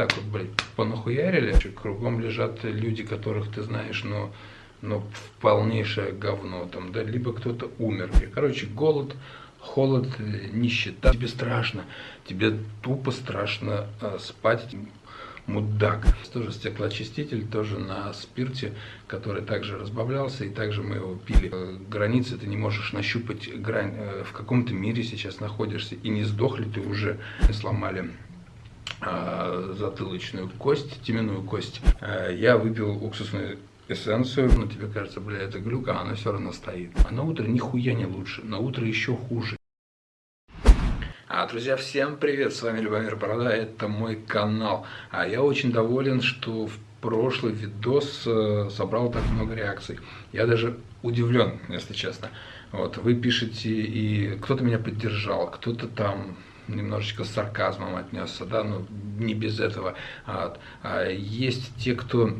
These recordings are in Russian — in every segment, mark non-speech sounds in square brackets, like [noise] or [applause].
так вот, блядь, понахуярили, кругом лежат люди, которых ты знаешь, но, но в полнейшее говно там, да, либо кто-то умер. Короче, голод, холод, нищета. Тебе страшно, тебе тупо страшно э, спать мудак. Тоже стеклоочиститель, тоже на спирте, который также разбавлялся, и также мы его пили. Границы ты не можешь нащупать грань. Э, в каком-то мире сейчас находишься, и не сдохли ты уже, сломали затылочную кость, теменную кость. А, я выпил уксусную эссенцию, но тебе кажется, бля, это глюк, а она все равно стоит. А на утро нихуя не лучше, на утро еще хуже. А, друзья, всем привет, с вами Любомир Борода, это мой канал. А я очень доволен, что в прошлый видос э, собрал так много реакций. Я даже удивлен, если честно. Вот, вы пишете, и кто-то меня поддержал, кто-то там немножечко с сарказмом отнесся, да, но не без этого. А, а есть те, кто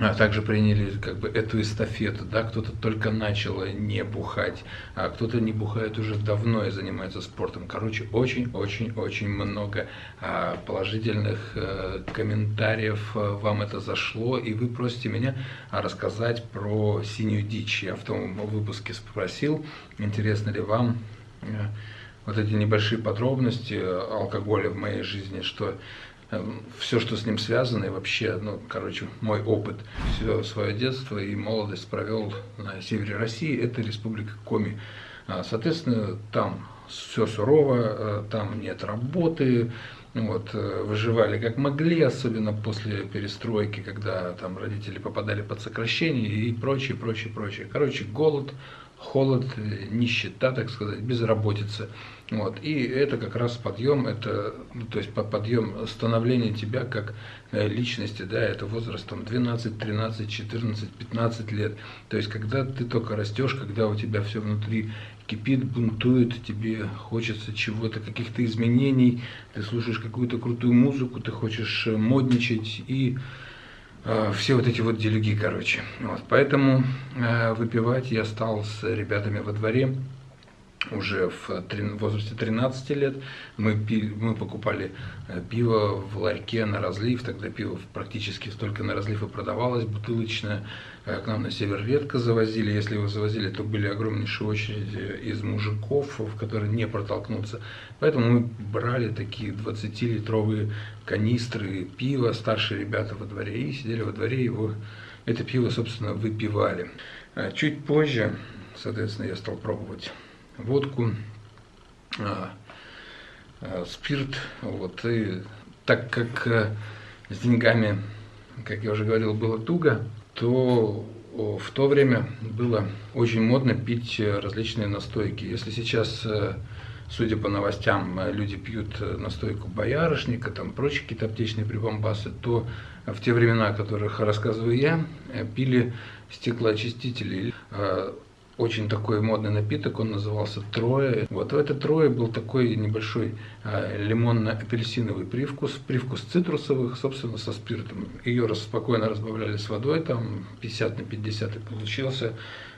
а также приняли как бы эту эстафету, да, кто-то только начал не бухать, а кто-то не бухает уже давно и занимается спортом. Короче, очень-очень-очень много а, положительных а, комментариев а, вам это зашло, и вы просите меня рассказать про синюю дичь. Я в том выпуске спросил, интересно ли вам вот эти небольшие подробности алкоголя в моей жизни, что Эм, все, что с ним связано, и вообще, ну, короче, мой опыт, все свое детство и молодость провел на севере России, это республика Коми. А, соответственно, там все сурово, э, там нет работы, вот, э, выживали как могли, особенно после перестройки, когда там родители попадали под сокращение и прочее, прочее, прочее. Короче, голод, холод, э, нищета, так сказать, безработица. Вот. И это как раз подъем, это, ну, то есть подъем становления тебя как э, личности, да, это возрастом 12, 13, 14, 15 лет. То есть когда ты только растешь, когда у тебя все внутри кипит, бунтует, тебе хочется чего-то, каких-то изменений, ты слушаешь какую-то крутую музыку, ты хочешь э, модничать и э, все вот эти вот делюги, короче. Вот. Поэтому э, выпивать я стал с ребятами во дворе, уже в возрасте 13 лет мы, пили, мы покупали э, пиво в ларьке на разлив, тогда пиво практически столько на разлив и продавалось, бутылочное. Э, к нам на север редко завозили, если его завозили, то были огромнейшие очереди из мужиков, в которые не протолкнуться. Поэтому мы брали такие 20-литровые канистры пива, старшие ребята во дворе, и сидели во дворе, его, это пиво, собственно, выпивали. Э, чуть позже, соответственно, я стал пробовать водку, а, а, спирт. Вот, и так как а, с деньгами, как я уже говорил, было туго, то в то время было очень модно пить различные настойки. Если сейчас, э, судя по новостям, люди пьют настойку боярышника, там прочие какие-то аптечные прибамбасы, то в те времена, о которых рассказываю я, э, пили стеклоочистители очень такой модный напиток, он назывался Трое. Вот в это Трое был такой небольшой э, лимонно-апельсиновый привкус, привкус цитрусовых, собственно, со спиртом. Ее спокойно разбавляли с водой, там 50 на 50 и получился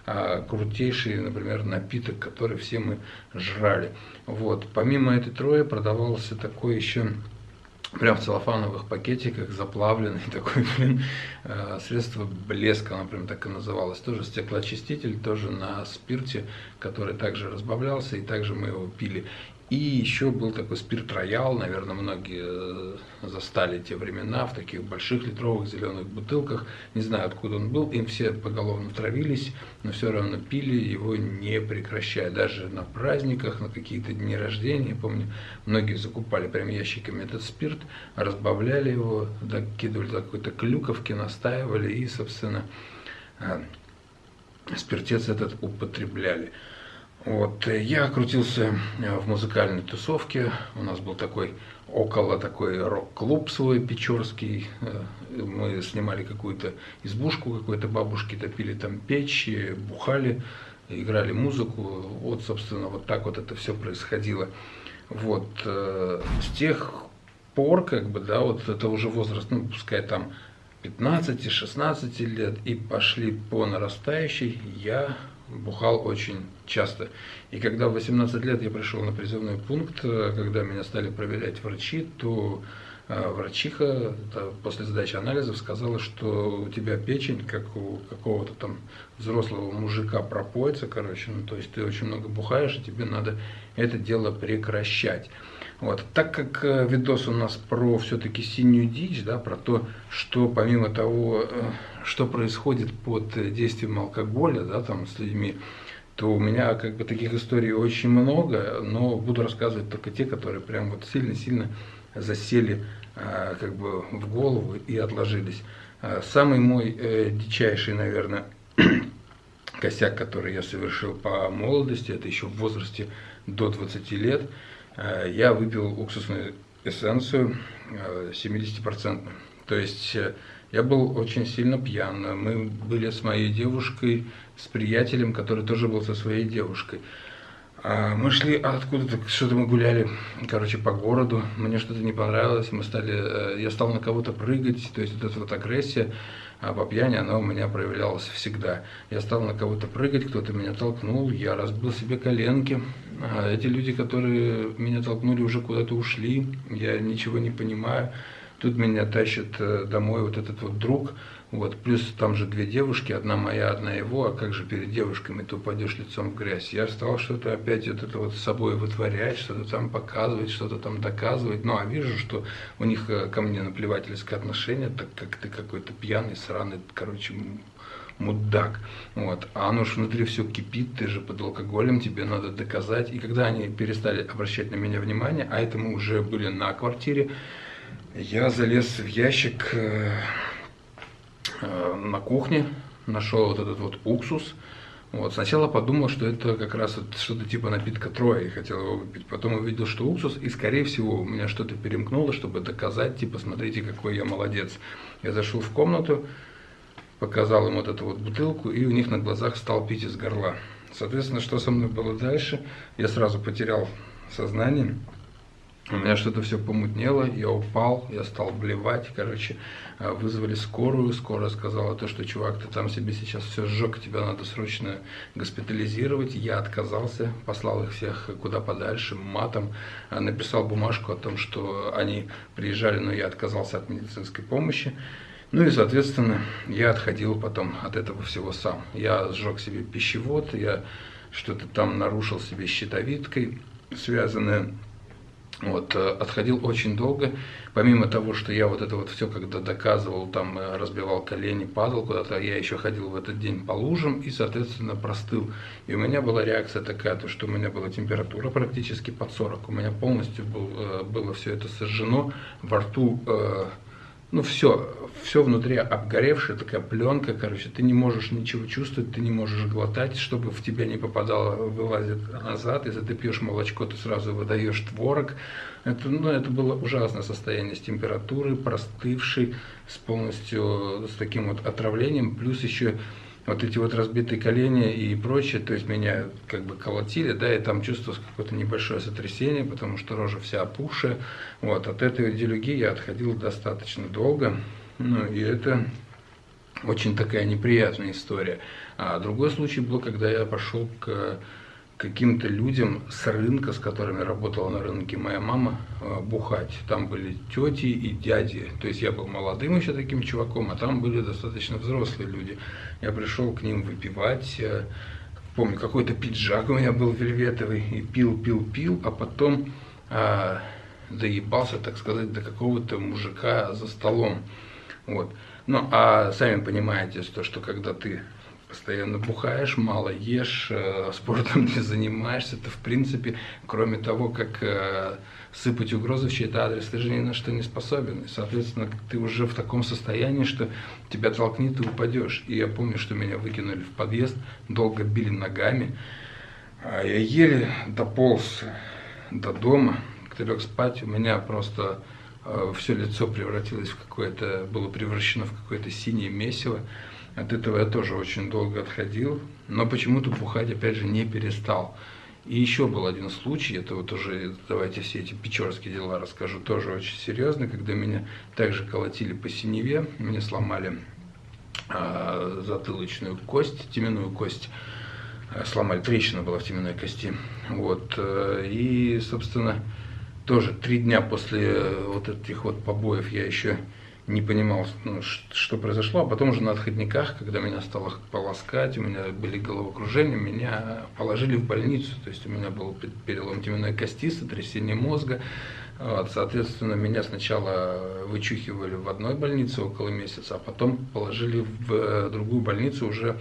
э, крутейший, например, напиток, который все мы жрали. Вот. Помимо этой Трое продавался такой еще прям в целлофановых пакетиках, заплавленный [laughs] такой, блин, э, средство блеска, оно прям так и называлось. Тоже стеклоочиститель, тоже на спирте, который также разбавлялся, и также мы его пили. И еще был такой спирт роял, наверное, многие э, застали те времена в таких больших литровых зеленых бутылках. Не знаю, откуда он был, им все поголовно травились, но все равно пили его не прекращая. Даже на праздниках, на какие-то дни рождения, помню, многие закупали прям ящиками этот спирт, разбавляли его, докидывали какой-то клюковки, настаивали и, собственно, э, спиртец этот употребляли. Вот, э, я крутился э, в музыкальной тусовке, у нас был такой около такой рок-клуб свой печорский, э, мы снимали какую-то избушку какой-то бабушки, топили там печь, бухали, играли музыку, вот, собственно, вот так вот это все происходило. Вот, с тех пор, как бы, да, вот это уже возраст, ну, пускай там 15-16 лет, и пошли по нарастающей, я бухал очень часто. И когда в 18 лет я пришел на призывной пункт, э, когда меня стали проверять врачи, то а врачиха после сдачи анализов сказала, что у тебя печень, как у какого-то там взрослого мужика пропоится, короче, ну то есть ты очень много бухаешь, и тебе надо это дело прекращать. Вот. Так как э, видос у нас про все-таки синюю дичь, да, про то, что помимо того, э, что происходит под действием алкоголя, да, там с людьми, то у меня как бы таких историй очень много, но буду рассказывать только те, которые прям вот сильно-сильно засели а, как бы в голову и отложились. А, самый мой э, дичайший, наверное, [clears throat] косяк, который я совершил по молодости, это еще в возрасте до 20 лет, а, я выпил уксусную эссенцию 70%. То есть э, я был очень сильно пьян. Мы были с моей девушкой, с приятелем, который тоже был со своей девушкой. А, мы шли откуда-то, что-то мы гуляли, короче, по городу, мне что-то не понравилось, мы стали, э, я стал на кого-то прыгать, то есть вот эта вот агрессия а по пьяни, она у меня проявлялась всегда. Я стал на кого-то прыгать, кто-то меня толкнул, я разбил себе коленки. А эти люди, которые меня толкнули, уже куда-то ушли, я ничего не понимаю. Тут меня тащит э, домой вот этот вот друг, вот, плюс там же две девушки, одна моя, одна его, а как же перед девушками ты упадешь лицом в грязь. Я стал что-то опять вот это вот с собой вытворять, что-то там показывать, что-то там доказывать. Ну, а вижу, что у них э, ко мне наплевательское отношение, так как ты какой-то пьяный, сраный, короче, мудак. Вот. А оно ж внутри все кипит, ты же под алкоголем, тебе надо доказать. И когда они перестали обращать на меня внимание, а это мы уже были на квартире, я залез в ящик э, э, на кухне, нашел вот этот вот уксус. Вот. Сначала подумал, что это как раз вот что-то типа напитка Троя, и хотел его выпить. Потом увидел, что уксус, и скорее всего у меня что-то перемкнуло, чтобы доказать, типа, смотрите, какой я молодец. Я зашел в комнату, показал им вот эту вот бутылку, и у них на глазах стал пить из горла. Соответственно, что со мной было дальше? Я сразу потерял сознание. У меня что-то все помутнело, я упал, я стал блевать, короче, э, вызвали скорую, скорая сказала то, что чувак, ты там себе сейчас все сжег, тебя надо срочно госпитализировать, я отказался, послал их всех куда подальше, матом, э, написал бумажку о том, что они приезжали, но я отказался от медицинской помощи, ну и, соответственно, я отходил потом от этого всего сам. Я сжег себе пищевод, я что-то там нарушил себе щитовидкой, связанное вот, э, отходил очень долго, помимо того, что я вот это вот все, когда доказывал, там э, разбивал колени, падал куда-то, я еще ходил в этот день по лужам и, соответственно, простыл. И у меня была реакция такая, то, что у меня была температура практически под 40, у меня полностью был, э, было все это сожжено, во рту ну все, все внутри обгоревшая такая пленка, короче, ты не можешь ничего чувствовать, ты не можешь глотать, чтобы в тебя не попадало, вылазит назад, если ты пьешь молочко, ты сразу выдаешь творог. Это, ну, это было ужасное состояние с температурой, простывший, с полностью с таким вот отравлением, плюс еще вот эти вот разбитые колени и прочее, то есть меня как бы колотили, да, и там чувствовалось какое-то небольшое сотрясение, потому что рожа вся опухшая, вот, от этой делюги я отходил достаточно долго, ну, и это очень такая неприятная история. А другой случай был, когда я пошел к каким-то людям с рынка, с которыми работала на рынке моя мама, э, бухать. Там были тети и дяди. То есть я был молодым еще таким чуваком, а там были достаточно взрослые люди. Я пришел к ним выпивать. Э, помню, какой-то пиджак у меня был вельветовый. И пил, пил, пил, а потом а, доебался, так сказать, до какого-то мужика за столом. Вот. Ну, а сами понимаете, что, что когда ты постоянно бухаешь, мало ешь, э, спортом [laughs] не занимаешься, ты в принципе, кроме того, как э, сыпать угрозы в чей-то адрес, ты же ни на что не способен. И, соответственно, ты уже в таком состоянии, что тебя толкнет и упадешь. И я помню, что меня выкинули в подъезд, долго били ногами. А я еле дополз до дома, когда лег спать, у меня просто э, все лицо превратилось в какое-то, было превращено в какое-то синее месиво. От этого я тоже очень долго отходил, но почему-то бухать опять же не перестал. И еще был один случай, это вот уже, давайте все эти печорские дела расскажу, тоже очень серьезно, когда меня также колотили по синеве, мне сломали э, затылочную кость, теменную кость, э, сломали, трещина была в теменной кости. Вот, э, и, собственно, тоже три дня после вот этих вот побоев я еще не понимал, ну, что произошло, а потом уже на отходниках, когда меня стало полоскать, у меня были головокружения, меня положили в больницу, то есть у меня был перелом теменной кости, сотрясение мозга, вот, соответственно, меня сначала вычухивали в одной больнице около месяца, а потом положили в э, другую больницу уже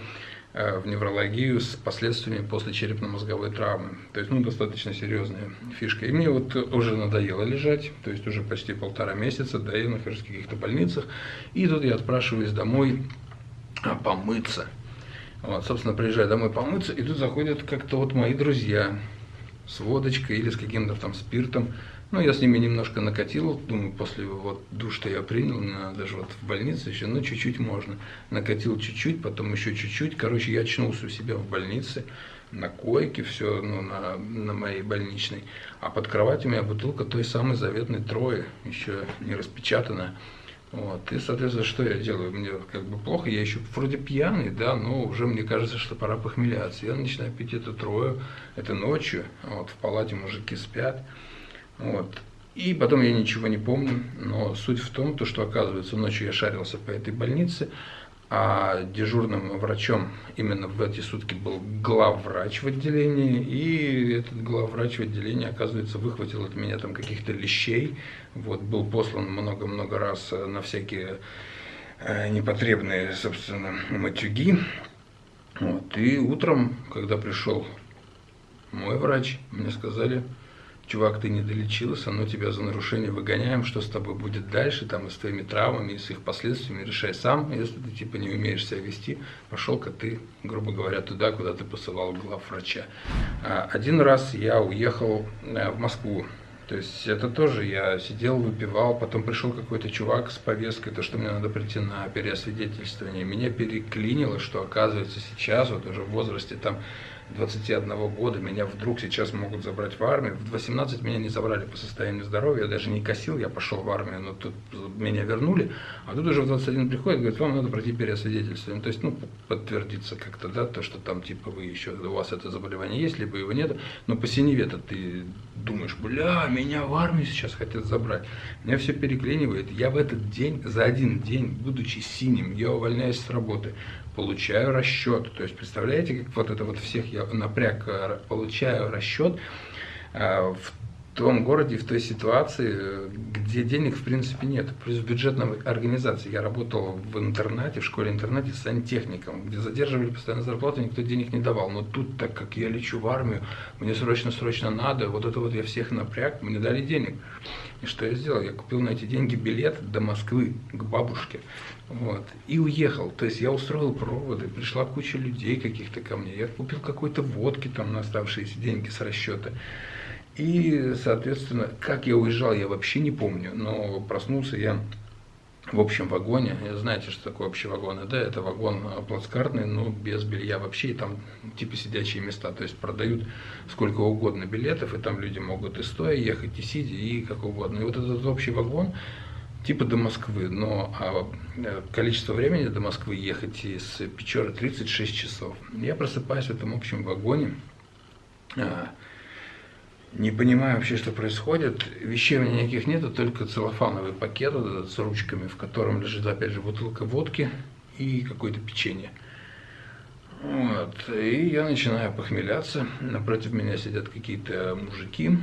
в неврологию с последствиями после черепно-мозговой травмы. То есть, ну, достаточно серьезная фишка. И мне вот уже надоело лежать, то есть уже почти полтора месяца, да, я нахожусь в каких-то больницах. И тут я отпрашиваюсь домой а, помыться. Вот, собственно, приезжаю домой помыться, и тут заходят как-то вот мои друзья с водочкой или с каким-то там спиртом. Ну, я с ними немножко накатил, думаю, после вот душ, что я принял, даже вот в больнице еще, ну, чуть-чуть можно. Накатил чуть-чуть, потом еще чуть-чуть. Короче, я очнулся у себя в больнице, на койке, все, ну, на, на моей больничной. А под кроватью у меня бутылка той самой заветной Трои, еще не распечатанная. Вот. И, соответственно, что я делаю? Мне как бы плохо, я еще вроде пьяный, да, но уже мне кажется, что пора похмеляться. Я начинаю пить эту трою, это ночью, вот, в палате мужики спят. Вот. И потом я ничего не помню, но суть в том, то, что оказывается ночью я шарился по этой больнице, а дежурным врачом именно в эти сутки был главврач в отделении, и этот главврач в отделении, оказывается, выхватил от меня там каких-то лещей, вот, был послан много-много раз на всякие э, непотребные, собственно, матюги, вот, и утром, когда пришел мой врач, мне сказали, чувак, ты не долечился, но тебя за нарушение выгоняем, что с тобой будет дальше, там, и с твоими травмами, и с их последствиями, решай сам, если ты, типа, не умеешь себя вести, пошел-ка ты, грубо говоря, туда, куда ты посылал глав врача. А, один раз я уехал э, в Москву, то есть это тоже я сидел, выпивал, потом пришел какой-то чувак с повесткой, то, что мне надо прийти на переосвидетельствование. Меня переклинило, что оказывается сейчас, вот уже в возрасте там 21 года меня вдруг сейчас могут забрать в армию. В 18 меня не забрали по состоянию здоровья, я даже не косил, я пошел в армию, но тут меня вернули. А тут уже в 21 приходит, говорит, вам надо пройти переосвидетельствование. То есть, ну, подтвердиться как-то, да, то, что там, типа, вы еще, у вас это заболевание есть, либо его нет. Но по синеве-то ты думаешь, бля, меня в армию сейчас хотят забрать. Меня все переклинивает. Я в этот день, за один день, будучи синим, я увольняюсь с работы получаю расчет. То есть, представляете, как вот это вот всех я напряг, э, получаю расчет э, в том городе, в той ситуации, где денег в принципе нет. Плюс в бюджетной организации. Я работал в интернате, в школе-интернате сантехником, где задерживали постоянно зарплату, никто денег не давал. Но тут, так как я лечу в армию, мне срочно-срочно надо, вот это вот я всех напряг, мне дали денег. И что я сделал? Я купил на эти деньги билет до Москвы к бабушке. Вот, и уехал. То есть я устроил проводы, пришла куча людей каких-то ко мне. Я купил какой-то водки там на оставшиеся деньги с расчета. И, соответственно, как я уезжал, я вообще не помню, но проснулся я в общем вагоне. Знаете, что такое общий вагон? Да, это вагон плацкартный, но без белья вообще, и там типа сидячие места. То есть продают сколько угодно билетов, и там люди могут и стоя ехать, и сидя, и как угодно. И вот этот общий вагон, типа до Москвы, но а, э, количество времени до Москвы ехать из Печоры 36 часов. Я просыпаюсь в этом общем вагоне, а, не понимаю вообще, что происходит. Вещей у меня никаких нету, только целлофановый пакет с ручками, в котором лежит, опять же, бутылка водки и какое-то печенье. Вот. И я начинаю похмеляться. Напротив меня сидят какие-то мужики.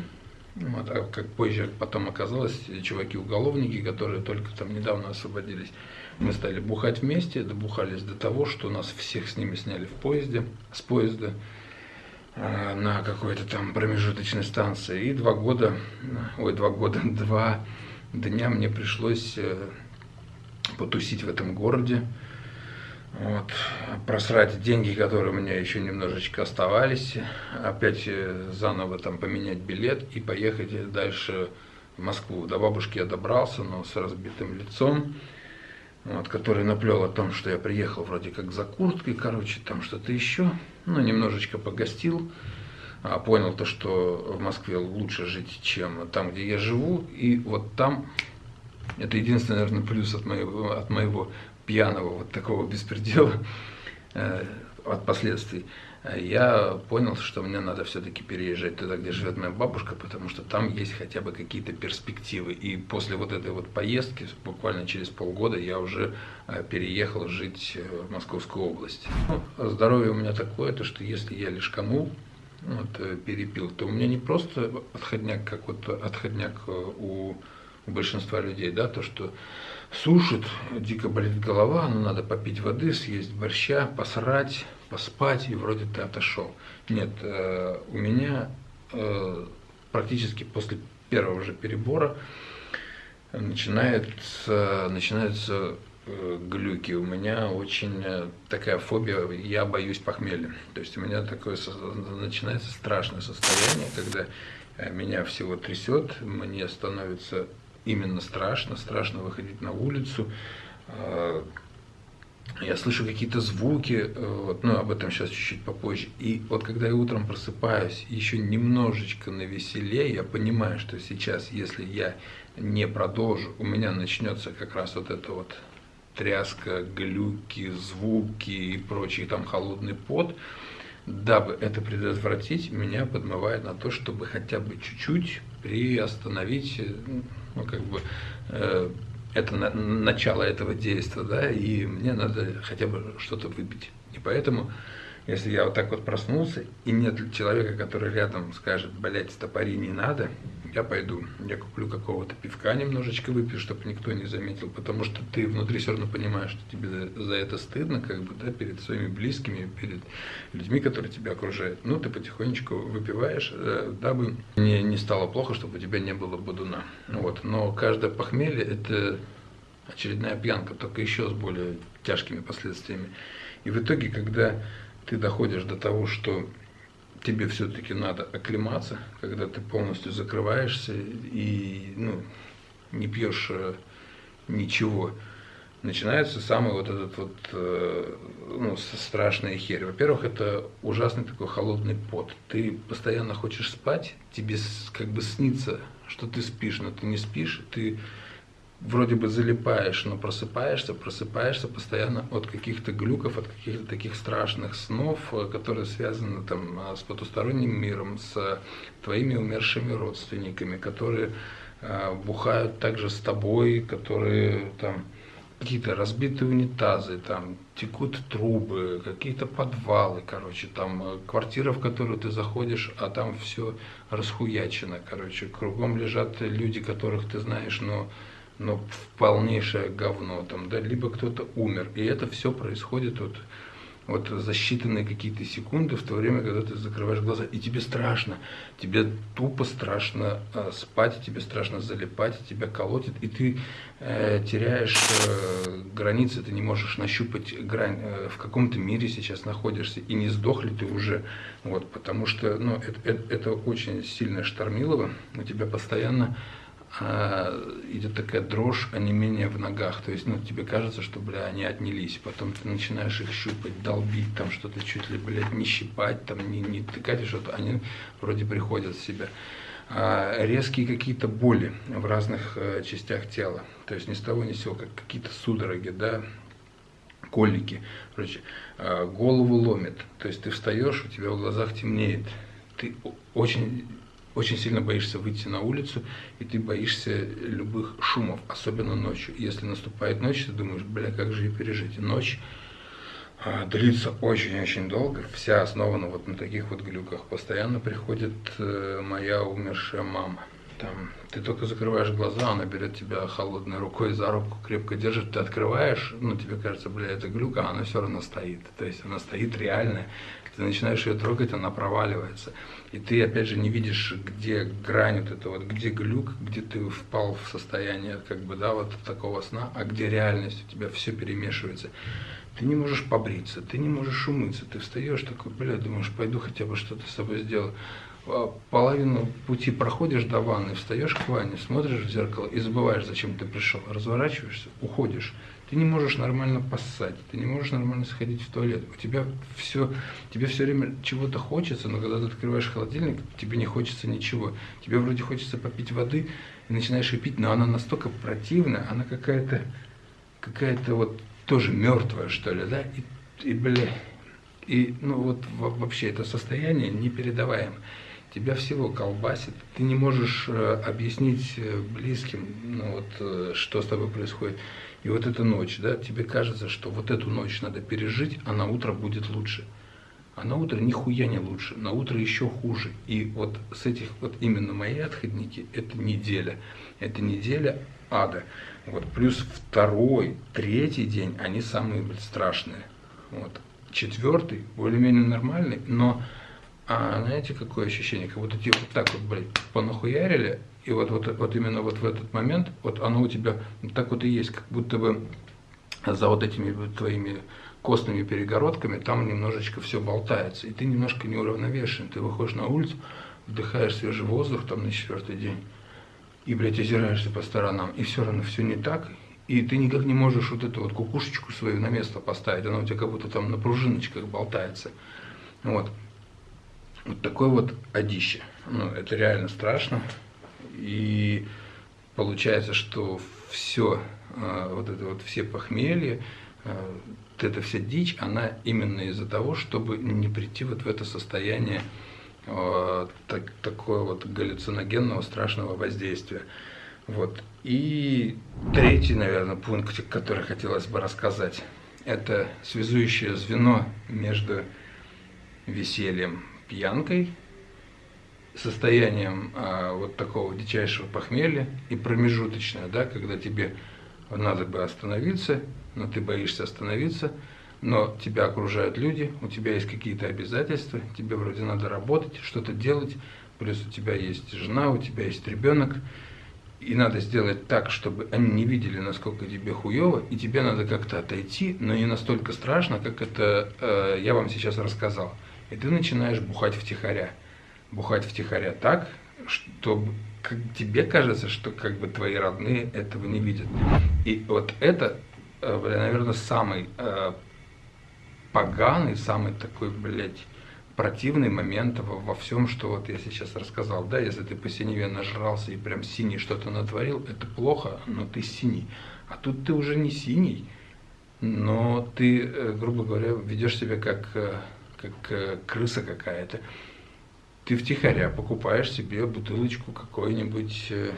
Вот. А как позже потом оказалось, чуваки-уголовники, которые только там недавно освободились. Мы стали бухать вместе, добухались до того, что нас всех с ними сняли в поезде, с поезда. Э, на какой-то там промежуточной станции. И два года, ой, два года, [laughs] два дня мне пришлось э, потусить в этом городе. Вот, просрать деньги, которые у меня еще немножечко оставались, опять э, заново там поменять билет и поехать дальше в Москву. До бабушки я добрался, но с разбитым лицом вот, который наплел о том, что я приехал вроде как за курткой, короче, там что-то еще, ну, немножечко погостил, а понял то, что в Москве лучше жить, чем там, где я живу, и вот там, это единственный, наверное, плюс от моего, от моего пьяного вот такого беспредела, э, от последствий. Я понял, что мне надо все-таки переезжать туда, где живет моя бабушка, потому что там есть хотя бы какие-то перспективы. И после вот этой вот поездки, буквально через полгода, я уже э, переехал жить э, в Московскую область. Ну, здоровье у меня такое, то что если я лишканул, вот, э, перепил, то у меня не просто отходняк, как вот отходняк у, большинства людей, да, то, что сушит, дико болит голова, ну надо попить воды, съесть борща, посрать, поспать, и вроде ты отошел. Нет, э, у меня э, практически после первого же перебора начинается, начинаются э, глюки. У меня очень такая фобия, я боюсь похмелья. То есть у меня такое начинается страшное состояние, когда меня всего трясет, мне становится именно страшно, страшно выходить на улицу. Я слышу какие-то звуки, э, вот, ну, об этом сейчас чуть-чуть попозже. И вот когда я утром просыпаюсь, еще немножечко на веселее, я понимаю, что сейчас, если я не продолжу, у меня начнется как раз вот это вот тряска, глюки, звуки и прочий там холодный пот, дабы это предотвратить, меня подмывает на то, чтобы хотя бы чуть-чуть приостановить э, ну, как бы, э, это на, начало этого действия, да, и мне надо хотя бы что-то выпить. И поэтому, если я вот так вот проснулся, и нет человека, который рядом скажет, блядь, стопори не надо, я пойду, я куплю какого-то пивка немножечко выпью, чтобы никто не заметил, потому что ты внутри все равно понимаешь, что тебе за, это стыдно, как бы, да, перед своими близкими, перед людьми, которые тебя окружают. Ну, ты потихонечку выпиваешь, э, дабы не, не стало плохо, чтобы у тебя не было бодуна. Вот. Но каждое похмелье – это очередная пьянка, только еще с более тяжкими последствиями. И в итоге, когда ты доходишь до того, что тебе все-таки надо оклематься, когда ты полностью закрываешься и ну, не пьешь э, ничего. Начинается самый вот этот вот э, ну, страшная херь. Во-первых, это ужасный такой холодный пот. Ты постоянно хочешь спать, тебе как бы снится, что ты спишь, но ты не спишь, ты вроде бы залипаешь, но просыпаешься, просыпаешься постоянно от каких-то глюков, от каких-то таких страшных снов, э, которые связаны там э, с потусторонним миром, с твоими умершими родственниками, которые э, бухают также с тобой, которые там какие-то разбитые унитазы, там текут трубы, какие-то подвалы, короче, там э, квартира, в которую ты заходишь, а там все расхуячено, короче, кругом лежат люди, которых ты знаешь, но в полнейшее говно там, да, либо кто-то умер. И это все происходит вот, вот за считанные какие-то секунды в то время, когда ты закрываешь глаза, и тебе страшно, тебе тупо страшно э, спать, тебе страшно залипать, тебя колотит, и ты э, теряешь э, границы, ты не можешь нащупать грань, э, в каком то мире сейчас находишься, и не сдох ли ты уже, вот, потому что, ну, это, это, это очень сильное штормилово, у тебя постоянно идет такая дрожь, а не менее в ногах. То есть, ну, тебе кажется, что, бля, они отнялись. Потом ты начинаешь их щупать, долбить, там что-то чуть ли, блядь, не щипать, там, не, не тыкать, что-то. Они вроде приходят в себя. А, резкие какие-то боли в разных э, частях тела. То есть, ни с того ни с сего, как какие-то судороги, да, колики. Короче, э, голову ломит. То есть, ты встаешь, у тебя в глазах темнеет. Ты очень очень сильно боишься выйти на улицу, и ты боишься любых шумов, особенно ночью. Если наступает ночь, ты думаешь, бля, как же ее пережить? Ночь а, длится очень-очень долго, вся основана вот на таких вот глюках. Постоянно приходит э, моя умершая мама. Там, ты только закрываешь глаза, она берет тебя холодной рукой за руку, крепко держит, ты открываешь, ну, тебе кажется, бля, это глюк, а она все равно стоит. То есть она стоит реальная, ты начинаешь ее трогать, она проваливается. И ты, опять же, не видишь, где грань вот это вот, где глюк, где ты впал в состояние, как бы, да, вот такого сна, а где реальность, у тебя все перемешивается. Ты не можешь побриться, ты не можешь умыться, ты встаешь такой, бля, думаешь, пойду хотя бы что-то с собой сделаю. А половину пути проходишь до ванны, встаешь к ванне, смотришь в зеркало и забываешь, зачем ты пришел, разворачиваешься, уходишь. Ты не можешь нормально поссать, ты не можешь нормально сходить в туалет. У тебя все, тебе все время чего-то хочется, но когда ты открываешь холодильник, тебе не хочется ничего. Тебе вроде хочется попить воды, и начинаешь ее пить, но она настолько противная, она какая-то, какая-то вот тоже мертвая, что ли, да, и, и бля, И ну вот вообще это состояние непередаваемо. Тебя всего колбасит, ты не можешь э, объяснить э, близким, ну вот, э, что с тобой происходит. И вот эта ночь, да, тебе кажется, что вот эту ночь надо пережить, а на утро будет лучше. А на утро нихуя не лучше, на утро еще хуже. И вот с этих, вот именно мои отходники, это неделя. Это неделя ада. Вот, плюс второй, третий день, они самые страшные. Вот. Четвертый, более-менее нормальный, но а знаете, какое ощущение? Как будто типа вот так вот, блядь, понахуярили, и вот, вот, вот именно вот в этот момент, вот оно у тебя так вот и есть, как будто бы за вот этими твоими костными перегородками там немножечко все болтается, и ты немножко неуравновешен. Ты выходишь на улицу, вдыхаешь свежий воздух там на четвертый день, и, блядь, озираешься по сторонам, и все равно все не так, и ты никак не можешь вот эту вот кукушечку свою на место поставить, она у тебя как будто там на пружиночках болтается. Вот. Вот такое вот одище. Ну, это реально страшно. И получается, что все, а, вот это вот все похмелья, а, вот эта вся дичь, она именно из-за того, чтобы не прийти вот в это состояние а, так, такое вот галлюциногенного страшного воздействия. Вот. И третий, наверное, пункт, который хотелось бы рассказать, это связующее звено между весельем, пьянкой состоянием а, вот такого дичайшего похмелья и промежуточное, да, когда тебе надо бы остановиться, но ты боишься остановиться, но тебя окружают люди, у тебя есть какие-то обязательства, тебе вроде надо работать, что-то делать, плюс у тебя есть жена, у тебя есть ребенок, и надо сделать так, чтобы они не видели, насколько тебе хуево, и тебе надо как-то отойти, но не настолько страшно, как это э, я вам сейчас рассказал. И ты начинаешь бухать втихаря бухать втихаря так, что как тебе кажется, что как бы твои родные этого не видят. И вот это, э, наверное, самый э, поганый, самый такой, блядь, противный момент во, во всем, что вот я сейчас рассказал. Да, если ты по синеве нажрался и прям синий что-то натворил, это плохо, но ты синий. А тут ты уже не синий, но ты, э, грубо говоря, ведешь себя как, как крыса какая-то ты втихаря покупаешь себе бутылочку какой-нибудь, э,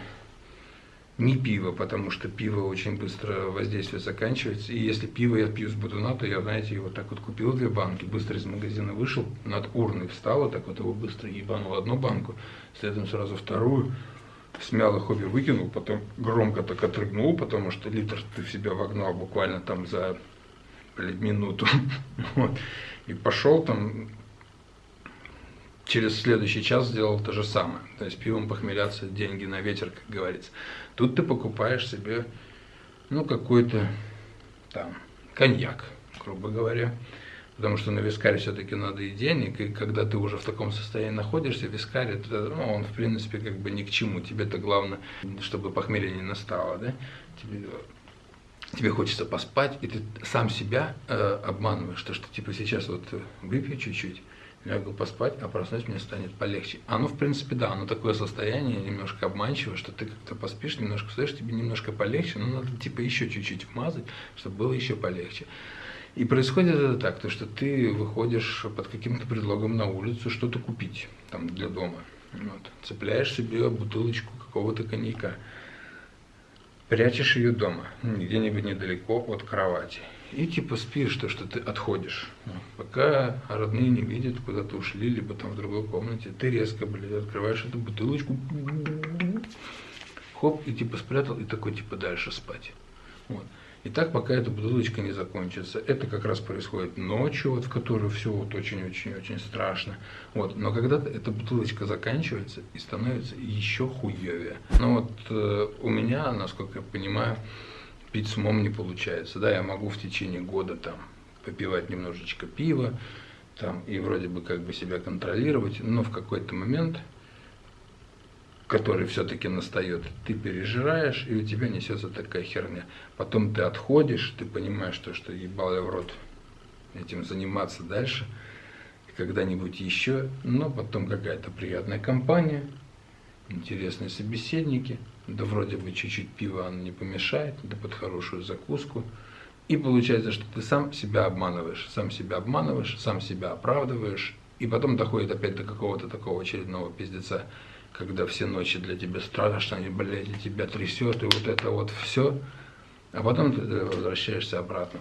не пиво, потому что пиво очень быстро воздействие заканчивается. И если пиво я пью с бутуна, то я, знаете, его так вот купил две банки, быстро из магазина вышел, над урной встал, так вот его быстро ебанул одну банку, следом сразу вторую, смял их обе, выкинул, потом громко так отрыгнул, потому что литр ты в себя вогнал буквально там за блядь, минуту. [laughs] Вот. И пошел там через следующий час сделал то же самое. То есть пивом похмеляться, деньги на ветер, как говорится. Тут ты покупаешь себе, ну, какой-то там коньяк, грубо говоря. Потому что на вискаре все-таки надо и денег, и когда ты уже в таком состоянии находишься, вискарь, это, ну, он в принципе как бы ни к чему. Тебе-то главное, чтобы похмелье не настало, да? Тебе, тебе хочется поспать, и ты сам себя э, обманываешь, что, что типа сейчас вот выпью чуть-чуть, лягу поспать, а проснусь, мне станет полегче. Оно, в принципе, да, оно такое состояние немножко обманчивое, что ты как-то поспишь, немножко встаешь, тебе немножко полегче, но надо типа еще чуть-чуть вмазать, чтобы было еще полегче. И происходит это так, то что ты выходишь под каким-то предлогом на улицу что-то купить там для дома. Вот. Цепляешь себе бутылочку какого-то коньяка, прячешь ее дома, где-нибудь недалеко от кровати и типа спишь, то, что ты отходишь. Пока родные не видят, куда ты ушли, либо там в другой комнате, ты резко, блядь, открываешь эту бутылочку, хоп, и типа спрятал, и такой типа дальше спать. Вот. И так, пока эта бутылочка не закончится. Это как раз происходит ночью, вот, в которой все вот очень-очень-очень страшно. Вот. Но когда-то эта бутылочка заканчивается и становится еще хуевее. Но вот э, у меня, насколько я понимаю, пить с умом не получается. Да, я могу в течение года там попивать немножечко пива, там, и вроде бы как бы себя контролировать, но в какой-то момент, который все-таки настает, ты пережираешь, и у тебя несется такая херня. Потом ты отходишь, ты понимаешь, что, что ебал я в рот этим заниматься дальше, когда-нибудь еще, но потом какая-то приятная компания, интересные собеседники, да вроде бы чуть-чуть пива оно не помешает, да под хорошую закуску, И получается, что ты сам себя обманываешь, сам себя обманываешь, сам себя оправдываешь, и потом доходит опять до какого-то такого очередного пиздеца, когда все ночи для тебя страшно, и, блядь, и тебя трясет, и вот это вот все, а потом ты возвращаешься обратно.